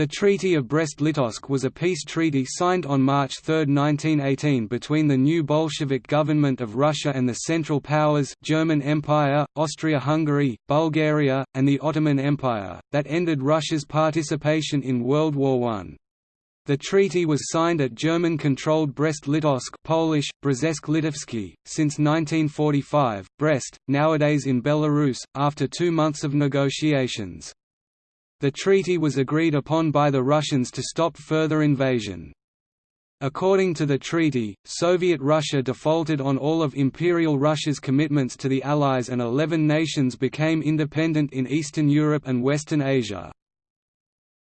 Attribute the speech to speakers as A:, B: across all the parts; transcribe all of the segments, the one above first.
A: The Treaty of Brest-Litovsk was a peace treaty signed on March 3, 1918 between the new Bolshevik government of Russia and the Central Powers German Empire, Austria-Hungary, Bulgaria, and the Ottoman Empire, that ended Russia's participation in World War I. The treaty was signed at German-controlled Brest-Litovsk Polish, Brzesk-Litovsky, since 1945, Brest, nowadays in Belarus, after two months of negotiations. The treaty was agreed upon by the Russians to stop further invasion. According to the treaty, Soviet Russia defaulted on all of Imperial Russia's commitments to the Allies and 11 nations became independent in Eastern Europe and Western Asia.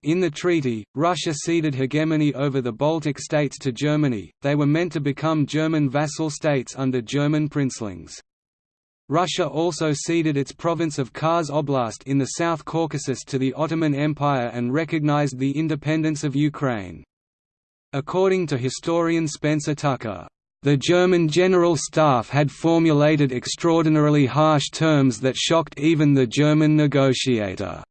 A: In the treaty, Russia ceded hegemony over the Baltic states to Germany, they were meant to become German vassal states under German princelings. Russia also ceded its province of Kars Oblast in the South Caucasus to the Ottoman Empire and recognized the independence of Ukraine. According to historian Spencer Tucker, "...the German General Staff had formulated extraordinarily harsh terms that shocked even the German negotiator."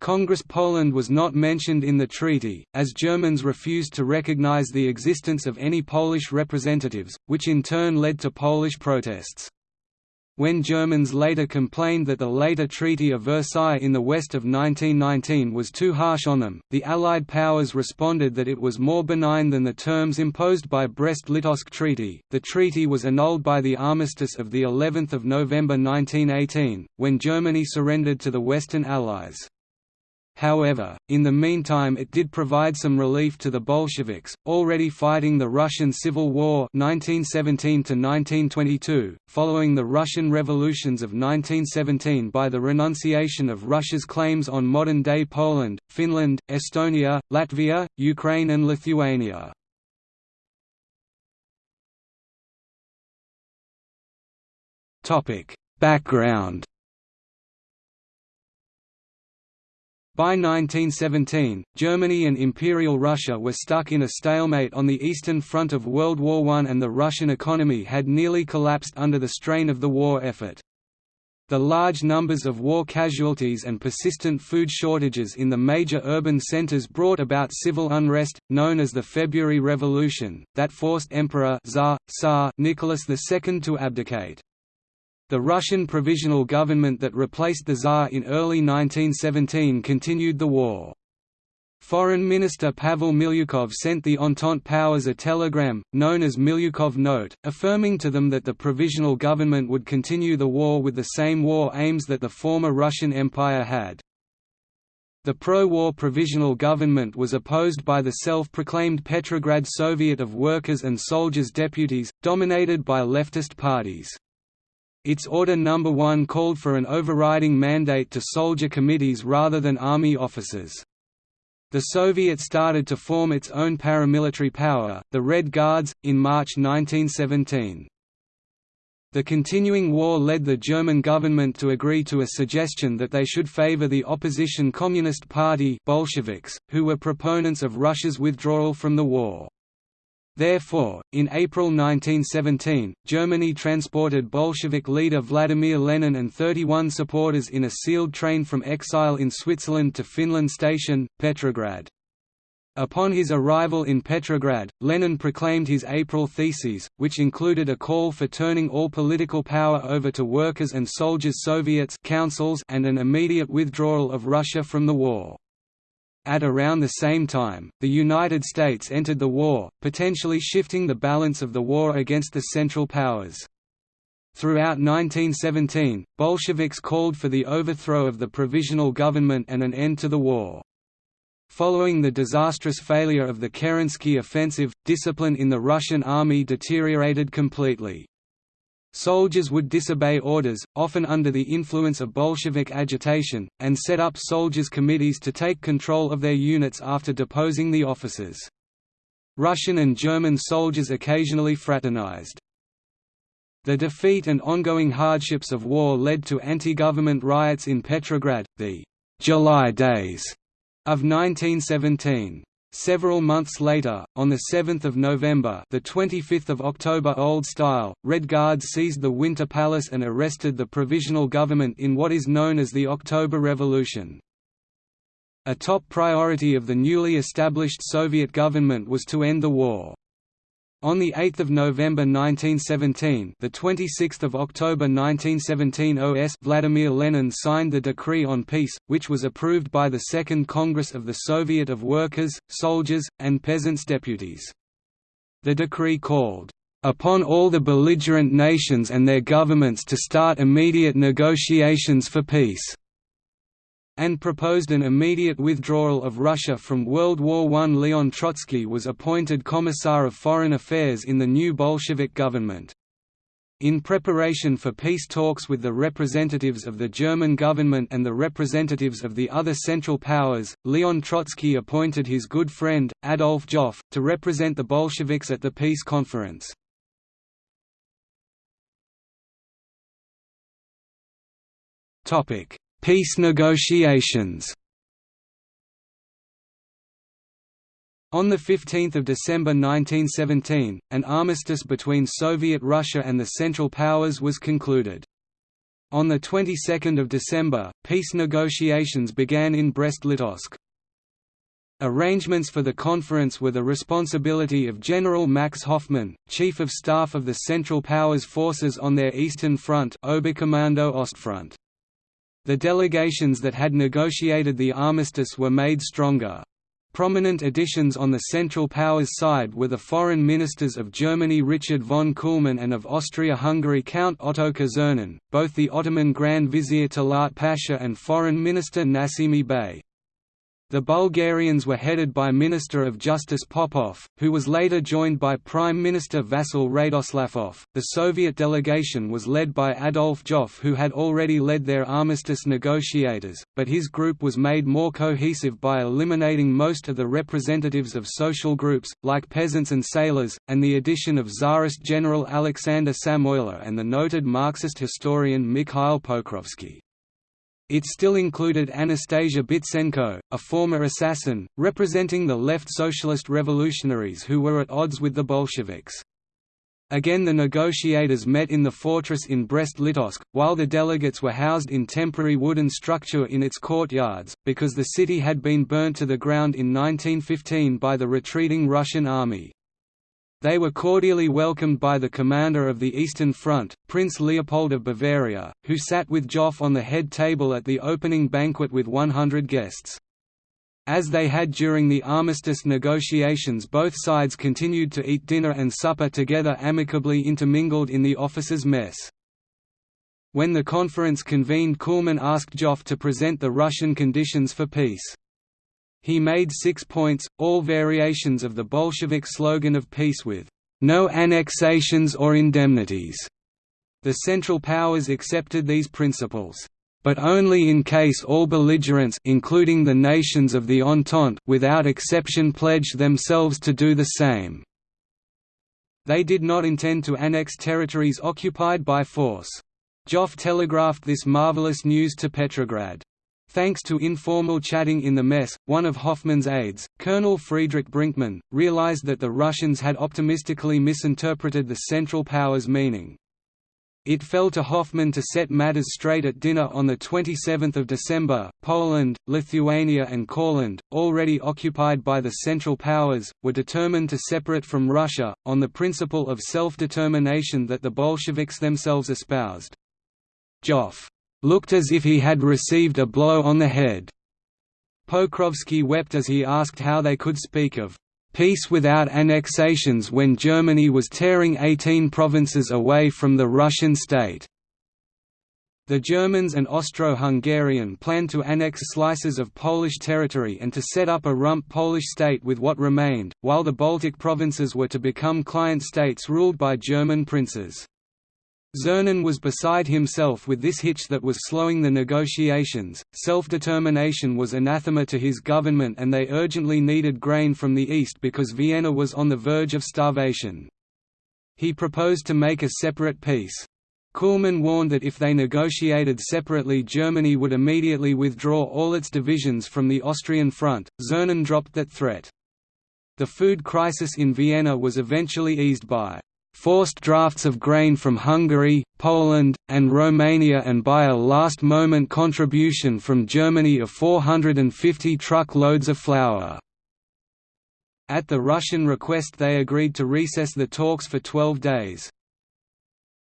A: Congress Poland was not mentioned in the treaty, as Germans refused to recognize the existence of any Polish representatives, which in turn led to Polish protests. When Germans later complained that the later Treaty of Versailles in the west of 1919 was too harsh on them, the Allied powers responded that it was more benign than the terms imposed by Brest-Litovsk Treaty. The treaty was annulled by the armistice of the 11th of November 1918, when Germany surrendered to the Western Allies. However, in the meantime it did provide some relief to the Bolsheviks, already fighting the Russian Civil War 1917 following the Russian revolutions of 1917 by the renunciation of Russia's claims on modern-day Poland, Finland, Estonia, Latvia, Ukraine and Lithuania. Background By 1917, Germany and Imperial Russia were stuck in a stalemate on the Eastern Front of World War I and the Russian economy had nearly collapsed under the strain of the war effort. The large numbers of war casualties and persistent food shortages in the major urban centers brought about civil unrest, known as the February Revolution, that forced Emperor Tsar, Tsar Nicholas II to abdicate. The Russian provisional government that replaced the Tsar in early 1917 continued the war. Foreign Minister Pavel Milyukov sent the Entente powers a telegram, known as Milyukov Note, affirming to them that the provisional government would continue the war with the same war aims that the former Russian Empire had. The pro-war provisional government was opposed by the self-proclaimed Petrograd Soviet of Workers' and Soldiers' Deputies, dominated by leftist parties. Its Order No. 1 called for an overriding mandate to soldier committees rather than army officers. The Soviet started to form its own paramilitary power, the Red Guards, in March 1917. The continuing war led the German government to agree to a suggestion that they should favor the opposition Communist Party Bolsheviks, who were proponents of Russia's withdrawal from the war. Therefore, in April 1917, Germany transported Bolshevik leader Vladimir Lenin and 31 supporters in a sealed train from exile in Switzerland to Finland Station, Petrograd. Upon his arrival in Petrograd, Lenin proclaimed his April Theses, which included a call for turning all political power over to workers' and soldiers' Soviets councils and an immediate withdrawal of Russia from the war. At around the same time, the United States entered the war, potentially shifting the balance of the war against the Central Powers. Throughout 1917, Bolsheviks called for the overthrow of the provisional government and an end to the war. Following the disastrous failure of the Kerensky offensive, discipline in the Russian army deteriorated completely. Soldiers would disobey orders, often under the influence of Bolshevik agitation, and set up soldiers' committees to take control of their units after deposing the officers. Russian and German soldiers occasionally fraternized. The defeat and ongoing hardships of war led to anti-government riots in Petrograd, the «July Days» of 1917. Several months later, on 7 November the 25th of October Old Style, Red Guards seized the Winter Palace and arrested the provisional government in what is known as the October Revolution. A top priority of the newly established Soviet government was to end the war. On the 8th of November 1917, the 26th of October 1917 OS Vladimir Lenin signed the Decree on Peace, which was approved by the Second Congress of the Soviet of Workers, Soldiers, and Peasants Deputies. The decree called upon all the belligerent nations and their governments to start immediate negotiations for peace and proposed an immediate withdrawal of Russia from World War I. Leon Trotsky was appointed Commissar of Foreign Affairs in the new Bolshevik government. In preparation for peace talks with the representatives of the German government and the representatives of the other Central Powers, Leon Trotsky appointed his good friend, Adolf Joffe, to represent the Bolsheviks at the peace conference. Peace negotiations On 15 December 1917, an armistice between Soviet Russia and the Central Powers was concluded. On the 22nd of December, peace negotiations began in Brest-Litovsk. Arrangements for the conference were the responsibility of General Max Hoffmann, Chief of Staff of the Central Powers forces on their Eastern Front Oberkommando Ostfront. The delegations that had negotiated the armistice were made stronger. Prominent additions on the Central Powers side were the foreign ministers of Germany Richard von Kuhlmann and of Austria-Hungary Count Ottokar Czernin, both the Ottoman Grand Vizier Talat Pasha and Foreign Minister Nesimi Bey. The Bulgarians were headed by Minister of Justice Popov, who was later joined by Prime Minister Vasil Radoslavov. The Soviet delegation was led by Adolf Joffe, who had already led their armistice negotiators, but his group was made more cohesive by eliminating most of the representatives of social groups, like peasants and sailors, and the addition of Tsarist General Alexander Samoylo and the noted Marxist historian Mikhail Pokrovsky. It still included Anastasia Bitsenko, a former assassin, representing the left socialist revolutionaries who were at odds with the Bolsheviks. Again the negotiators met in the fortress in Brest-Litovsk, while the delegates were housed in temporary wooden structure in its courtyards, because the city had been burnt to the ground in 1915 by the retreating Russian army. They were cordially welcomed by the commander of the Eastern Front, Prince Leopold of Bavaria, who sat with Joffe on the head table at the opening banquet with 100 guests. As they had during the armistice negotiations both sides continued to eat dinner and supper together amicably intermingled in the officers' mess. When the conference convened Kuhlmann asked Joffe to present the Russian conditions for peace. He made six points, all variations of the Bolshevik slogan of peace with no annexations or indemnities. The Central Powers accepted these principles, but only in case all belligerents including the nations of the Entente without exception pledged themselves to do the same. They did not intend to annex territories occupied by force. Joffe telegraphed this marvelous news to Petrograd. Thanks to informal chatting in the mess, one of Hoffmann's aides, Colonel Friedrich Brinkmann, realized that the Russians had optimistically misinterpreted the Central Powers' meaning. It fell to Hoffmann to set matters straight at dinner on 27 December. Poland, Lithuania, and Courland, already occupied by the Central Powers, were determined to separate from Russia, on the principle of self determination that the Bolsheviks themselves espoused. Joffe looked as if he had received a blow on the head. Pokrovsky wept as he asked how they could speak of peace without annexations when Germany was tearing 18 provinces away from the Russian state. The Germans and Austro-Hungarian planned to annex slices of Polish territory and to set up a rump Polish state with what remained, while the Baltic provinces were to become client states ruled by German princes. Czernin was beside himself with this hitch that was slowing the negotiations. Self determination was anathema to his government, and they urgently needed grain from the east because Vienna was on the verge of starvation. He proposed to make a separate peace. Kuhlmann warned that if they negotiated separately Germany would immediately withdraw all its divisions from the Austrian front. Czernin dropped that threat. The food crisis in Vienna was eventually eased by forced drafts of grain from Hungary, Poland, and Romania and by a last-moment contribution from Germany of 450 truck loads of flour. At the Russian request they agreed to recess the talks for 12 days.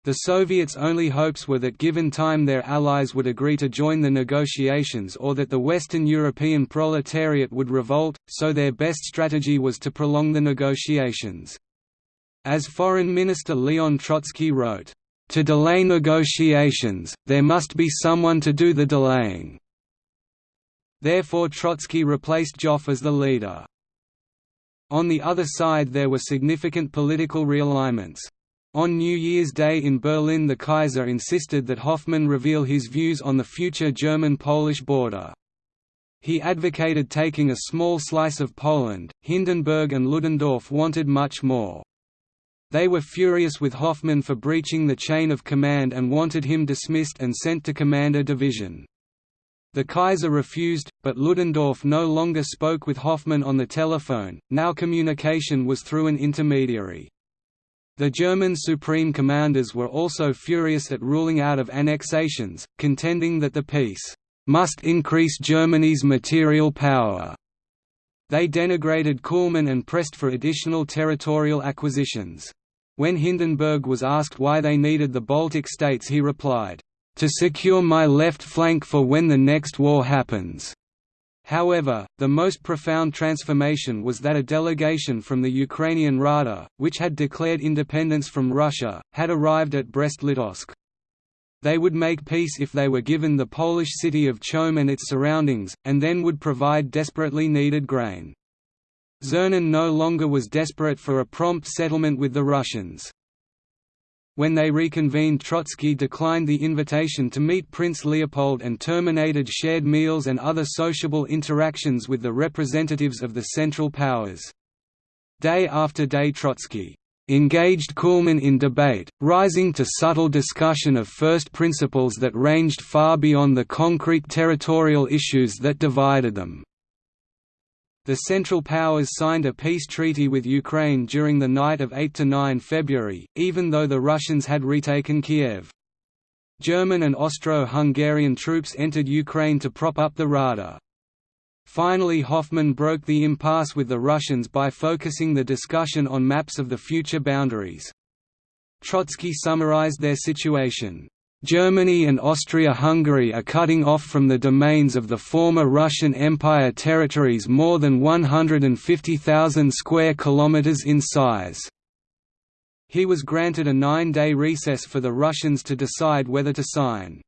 A: The Soviets' only hopes were that given time their allies would agree to join the negotiations or that the Western European proletariat would revolt, so their best strategy was to prolong the negotiations. As Foreign Minister Leon Trotsky wrote, "...to delay negotiations, there must be someone to do the delaying." Therefore Trotsky replaced Joffe as the leader. On the other side there were significant political realignments. On New Year's Day in Berlin the Kaiser insisted that Hoffmann reveal his views on the future German-Polish border. He advocated taking a small slice of Poland, Hindenburg and Ludendorff wanted much more. They were furious with Hoffmann for breaching the chain of command and wanted him dismissed and sent to command a Division. The Kaiser refused, but Ludendorff no longer spoke with Hoffmann on the telephone, now communication was through an intermediary. The German supreme commanders were also furious at ruling out of annexations, contending that the peace must increase Germany's material power. They denigrated Kuhlmann and pressed for additional territorial acquisitions. When Hindenburg was asked why they needed the Baltic states he replied, "...to secure my left flank for when the next war happens." However, the most profound transformation was that a delegation from the Ukrainian Rada, which had declared independence from Russia, had arrived at Brest-Litovsk. They would make peace if they were given the Polish city of Chełm and its surroundings, and then would provide desperately needed grain. Czernin no longer was desperate for a prompt settlement with the Russians. When they reconvened Trotsky declined the invitation to meet Prince Leopold and terminated shared meals and other sociable interactions with the representatives of the Central Powers. Day after day Trotsky engaged Kuhlmann in debate, rising to subtle discussion of first principles that ranged far beyond the concrete territorial issues that divided them. The Central Powers signed a peace treaty with Ukraine during the night of 8–9 February, even though the Russians had retaken Kiev. German and Austro-Hungarian troops entered Ukraine to prop up the Rada. Finally Hoffmann broke the impasse with the Russians by focusing the discussion on maps of the future boundaries. Trotsky summarized their situation. Germany and Austria-Hungary are cutting off from the domains of the former Russian Empire territories more than 150,000 square kilometers in size. He was granted a nine-day recess for the Russians to decide whether to sign.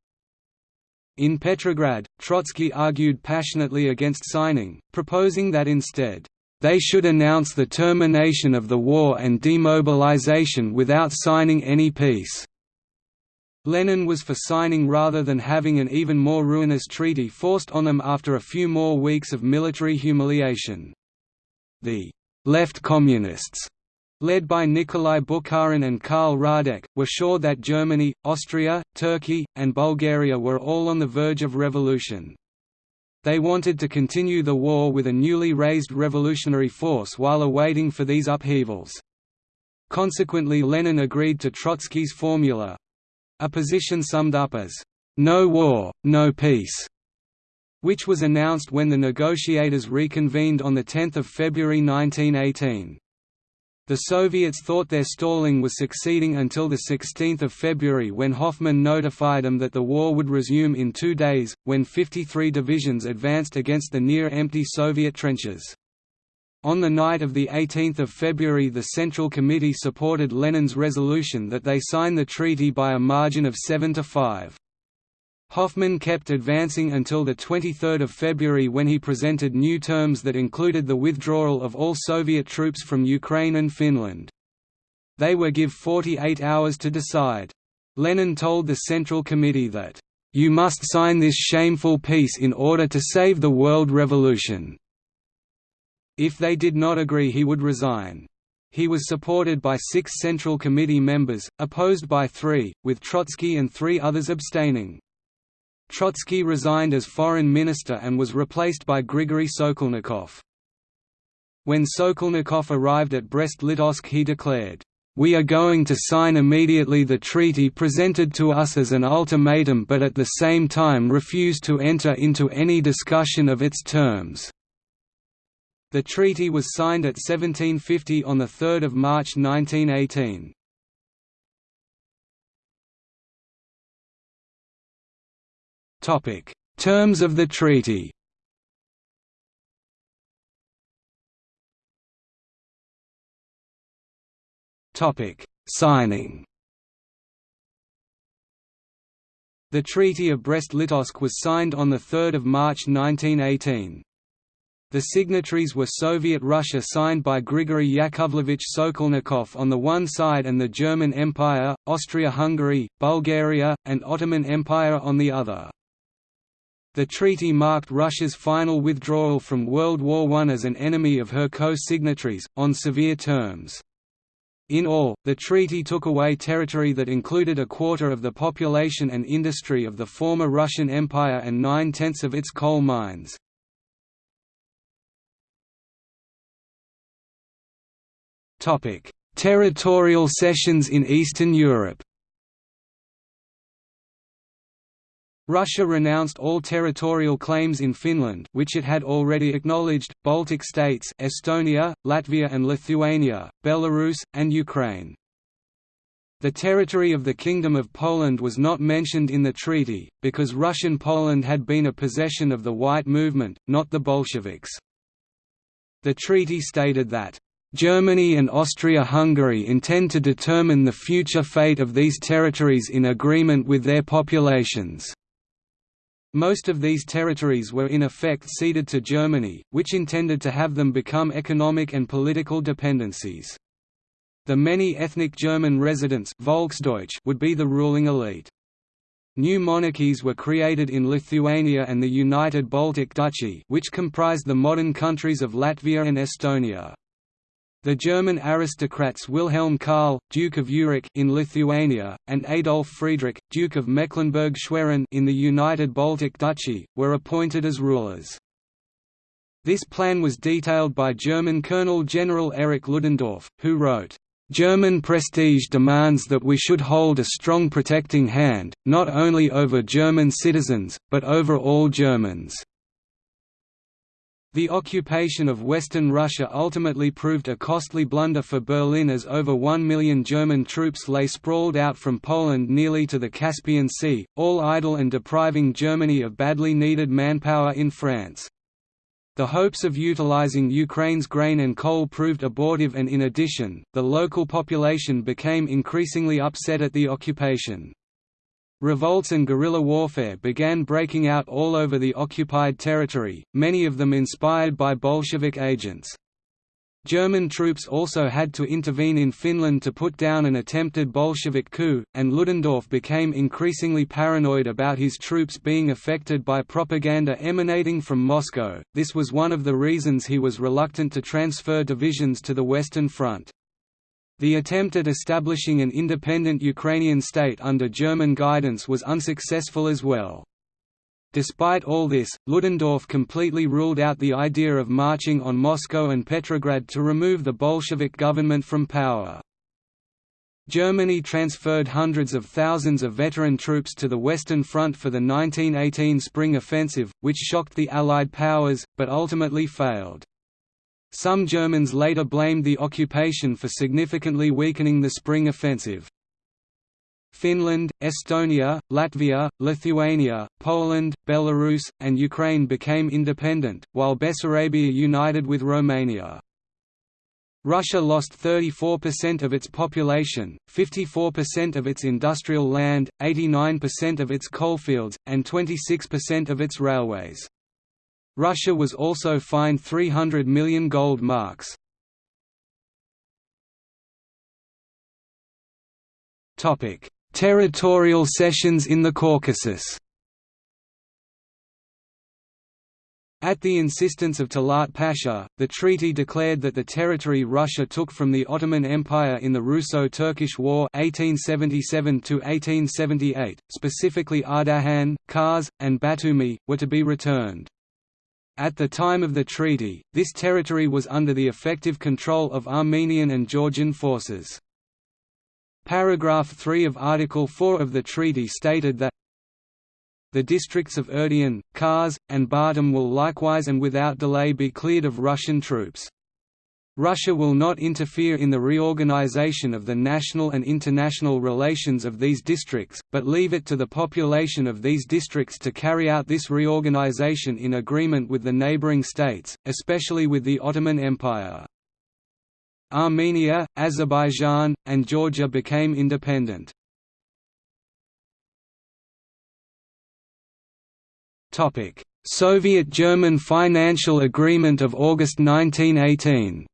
A: In Petrograd, Trotsky argued passionately against signing, proposing that instead, "...they should announce the termination of the war and demobilization without signing any peace." Lenin was for signing rather than having an even more ruinous treaty forced on them after a few more weeks of military humiliation. The «left communists» led by Nikolai Bukharin and Karl Radek, were sure that Germany, Austria, Turkey, and Bulgaria were all on the verge of revolution. They wanted to continue the war with a newly raised revolutionary force while awaiting for these upheavals. Consequently Lenin agreed to Trotsky's formula, a position summed up as, "'No war, no peace' which was announced when the negotiators reconvened on 10 February 1918. The Soviets thought their stalling was succeeding until 16 February when Hoffmann notified them that the war would resume in two days, when 53 divisions advanced against the near-empty Soviet trenches. On the night of 18 February the Central Committee supported Lenin's resolution that they sign the treaty by a margin of 7 to 5. Hoffmann kept advancing until 23 February when he presented new terms that included the withdrawal of all Soviet troops from Ukraine and Finland. They were give 48 hours to decide. Lenin told the Central Committee that, "...you must sign this shameful peace in order to save the world revolution." If they did not agree he would resign. He was supported by six Central Committee members, opposed by three, with Trotsky and three others abstaining. Trotsky resigned as foreign minister and was replaced by Grigory Sokolnikov. When Sokolnikov arrived at Brest-Litovsk he declared, we are going to sign immediately the treaty presented to us as an ultimatum but at the same time refuse to enter into any discussion of its terms." The treaty was signed at 1750 on 3 March 1918. Terms of the treaty Signing The Treaty of Brest-Litovsk was signed on 3 March 1918. The signatories were Soviet Russia signed by Grigory Yakovlevich Sokolnikov on the one side and the German Empire, Austria-Hungary, Bulgaria, and Ottoman Empire on the other. The treaty marked Russia's final withdrawal from World War I as an enemy of her co-signatories, on severe terms. In all, the treaty took away territory that included a quarter of the population and industry of the former Russian Empire and nine-tenths of its coal mines. Territorial cessions in Eastern Europe Russia renounced all territorial claims in Finland which it had already acknowledged, Baltic states Estonia, Latvia and Lithuania, Belarus, and Ukraine. The territory of the Kingdom of Poland was not mentioned in the treaty, because Russian Poland had been a possession of the White Movement, not the Bolsheviks. The treaty stated that, Germany and Austria-Hungary intend to determine the future fate of these territories in agreement with their populations. Most of these territories were in effect ceded to Germany, which intended to have them become economic and political dependencies. The many ethnic German residents Volksdeutsch would be the ruling elite. New monarchies were created in Lithuania and the United Baltic Duchy which comprised the modern countries of Latvia and Estonia. The German aristocrats Wilhelm Karl, Duke of Urach in Lithuania, and Adolf Friedrich, Duke of Mecklenburg-Schwerin in the United Baltic Duchy, were appointed as rulers. This plan was detailed by German Colonel General Erich Ludendorff, who wrote, German prestige demands that we should hold a strong protecting hand, not only over German citizens, but over all Germans. The occupation of Western Russia ultimately proved a costly blunder for Berlin as over one million German troops lay sprawled out from Poland nearly to the Caspian Sea, all idle and depriving Germany of badly needed manpower in France. The hopes of utilizing Ukraine's grain and coal proved abortive and in addition, the local population became increasingly upset at the occupation. Revolts and guerrilla warfare began breaking out all over the occupied territory, many of them inspired by Bolshevik agents. German troops also had to intervene in Finland to put down an attempted Bolshevik coup, and Ludendorff became increasingly paranoid about his troops being affected by propaganda emanating from Moscow. This was one of the reasons he was reluctant to transfer divisions to the Western Front. The attempt at establishing an independent Ukrainian state under German guidance was unsuccessful as well. Despite all this, Ludendorff completely ruled out the idea of marching on Moscow and Petrograd to remove the Bolshevik government from power. Germany transferred hundreds of thousands of veteran troops to the Western Front for the 1918 Spring Offensive, which shocked the Allied powers, but ultimately failed. Some Germans later blamed the occupation for significantly weakening the Spring Offensive. Finland, Estonia, Latvia, Lithuania, Poland, Belarus, and Ukraine became independent, while Bessarabia united with Romania. Russia lost 34% of its population, 54% of its industrial land, 89% of its coalfields, and 26% of its railways. Russia was also fined 300 million gold marks. Territorial cessions in the Caucasus At the insistence of Talat Pasha, the treaty declared that the territory Russia took from the Ottoman Empire in the Russo-Turkish War 1877–1878, specifically Ardahan, Kars, and Batumi, were to be returned. At the time of the treaty, this territory was under the effective control of Armenian and Georgian forces. Paragraph 3 of Article 4 of the treaty stated that the districts of Erdehan, Kars, and Batum will likewise and without delay be cleared of Russian troops. Russia will not interfere in the reorganization of the national and international relations of these districts, but leave it to the population of these districts to carry out this reorganization in agreement with the neighboring states, especially with the Ottoman Empire. Armenia, Azerbaijan, and Georgia became independent. Soviet-German financial agreement of August 1918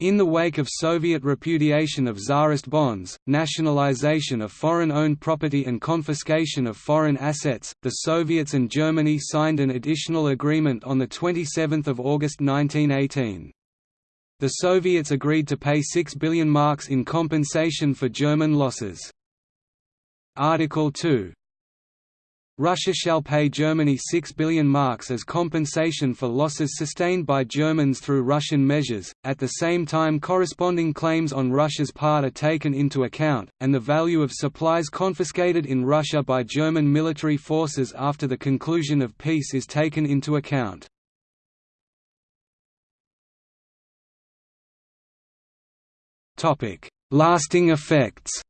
A: In the wake of Soviet repudiation of Tsarist bonds, nationalization of foreign-owned property and confiscation of foreign assets, the Soviets and Germany signed an additional agreement on 27 August 1918. The Soviets agreed to pay 6 billion marks in compensation for German losses. Article 2 Russia shall pay Germany 6 billion marks as compensation for losses sustained by Germans through Russian measures, at the same time corresponding claims on Russia's part are taken into account, and the value of supplies confiscated in Russia by German military forces after the conclusion of peace is taken into account. Lasting effects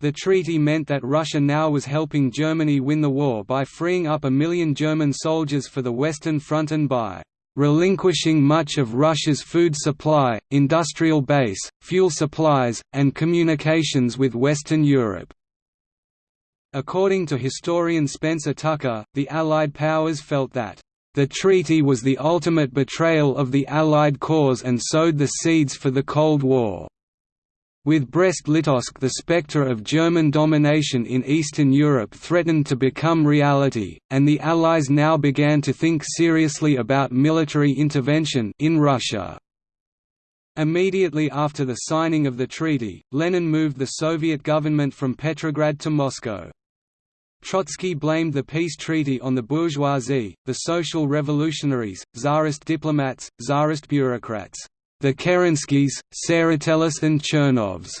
A: The treaty meant that Russia now was helping Germany win the war by freeing up a million German soldiers for the Western Front and by relinquishing much of Russia's food supply, industrial base, fuel supplies, and communications with Western Europe. According to historian Spencer Tucker, the Allied powers felt that the treaty was the ultimate betrayal of the Allied cause and sowed the seeds for the Cold War. With Brest-Litovsk the spectre of German domination in Eastern Europe threatened to become reality, and the Allies now began to think seriously about military intervention in Russia. Immediately after the signing of the treaty, Lenin moved the Soviet government from Petrograd to Moscow. Trotsky blamed the peace treaty on the bourgeoisie, the social revolutionaries, czarist diplomats, czarist bureaucrats the Kerenskys, Tseretelis and Chernovs,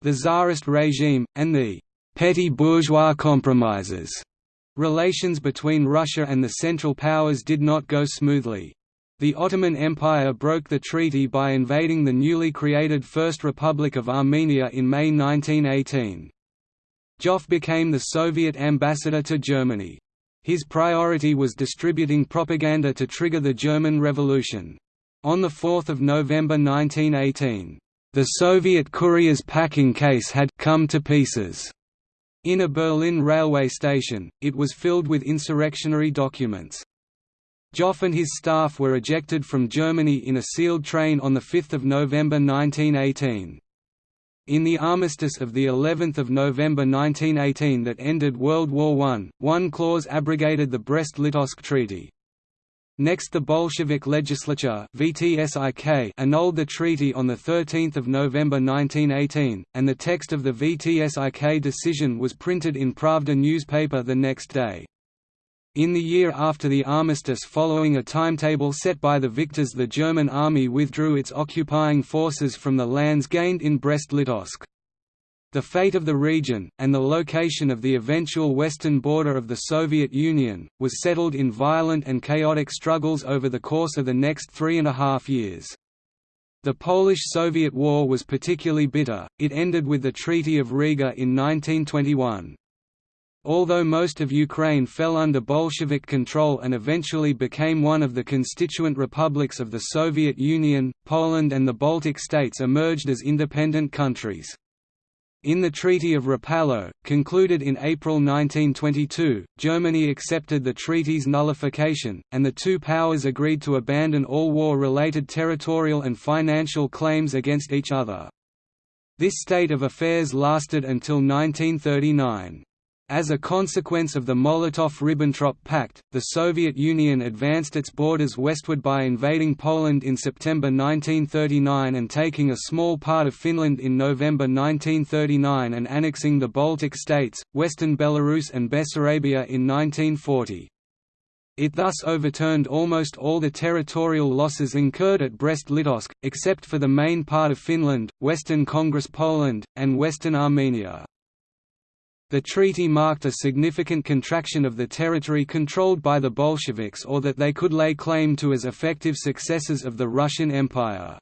A: the Tsarist regime, and the petty bourgeois compromises. Relations between Russia and the Central Powers did not go smoothly. The Ottoman Empire broke the treaty by invading the newly created First Republic of Armenia in May 1918. Joffe became the Soviet ambassador to Germany. His priority was distributing propaganda to trigger the German Revolution. On 4 November 1918, the Soviet courier's packing case had come to pieces. In a Berlin railway station, it was filled with insurrectionary documents. Joffe and his staff were ejected from Germany in a sealed train on 5 November 1918. In the armistice of the 11th of November 1918 that ended World War I, one clause abrogated the Brest-Litovsk Treaty. Next the Bolshevik legislature VTSIK annulled the treaty on 13 November 1918, and the text of the VTSIK decision was printed in Pravda newspaper the next day. In the year after the armistice following a timetable set by the victors the German army withdrew its occupying forces from the lands gained in Brest-Litovsk. The fate of the region, and the location of the eventual western border of the Soviet Union, was settled in violent and chaotic struggles over the course of the next three and a half years. The Polish–Soviet War was particularly bitter, it ended with the Treaty of Riga in 1921. Although most of Ukraine fell under Bolshevik control and eventually became one of the constituent republics of the Soviet Union, Poland and the Baltic states emerged as independent countries. In the Treaty of Rapallo, concluded in April 1922, Germany accepted the treaty's nullification, and the two powers agreed to abandon all war-related territorial and financial claims against each other. This state of affairs lasted until 1939. As a consequence of the Molotov–Ribbentrop Pact, the Soviet Union advanced its borders westward by invading Poland in September 1939 and taking a small part of Finland in November 1939 and annexing the Baltic states, western Belarus and Bessarabia in 1940. It thus overturned almost all the territorial losses incurred at Brest-Litovsk, except for the main part of Finland, Western Congress Poland, and Western Armenia. The treaty marked a significant contraction of the territory controlled by the Bolsheviks or that they could lay claim to as effective successors of the Russian Empire.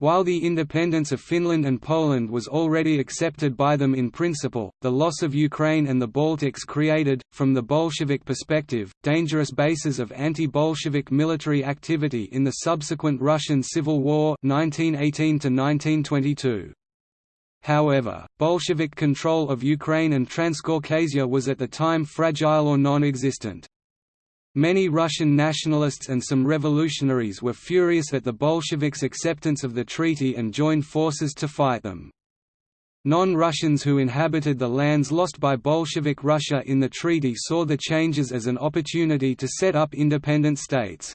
A: While the independence of Finland and Poland was already accepted by them in principle, the loss of Ukraine and the Baltics created, from the Bolshevik perspective, dangerous bases of anti-Bolshevik military activity in the subsequent Russian Civil War 1918 -1922. However, Bolshevik control of Ukraine and Transcaucasia was at the time fragile or non-existent. Many Russian nationalists and some revolutionaries were furious at the Bolsheviks' acceptance of the treaty and joined forces to fight them. Non-Russians who inhabited the lands lost by Bolshevik Russia in the treaty saw the changes as an opportunity to set up independent states.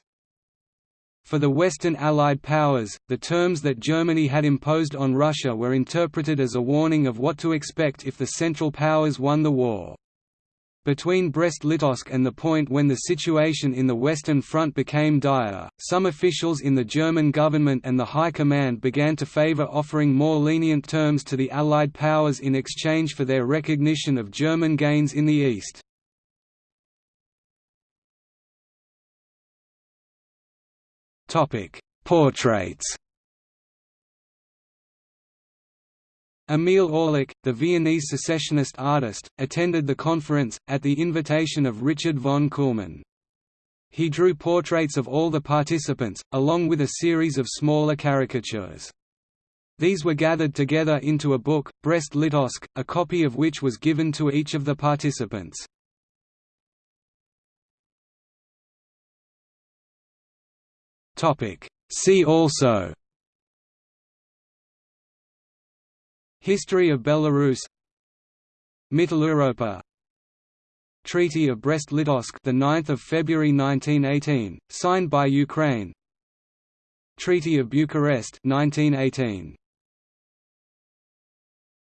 A: For the Western Allied powers, the terms that Germany had imposed on Russia were interpreted as a warning of what to expect if the Central Powers won the war. Between Brest-Litovsk and the point when the situation in the Western Front became dire, some officials in the German government and the High Command began to favor offering more lenient terms to the Allied powers in exchange for their recognition of German gains in the East. Portraits Emil Orlik, the Viennese secessionist artist, attended the conference, at the invitation of Richard von Kuhlmann. He drew portraits of all the participants, along with a series of smaller caricatures. These were gathered together into a book, Brest-Litovsk, a copy of which was given to each of the participants. See also. History of Belarus. Mitteleuropa Treaty of Brest-Litovsk the 9th of February 1918 signed by Ukraine. Treaty of Bucharest 1918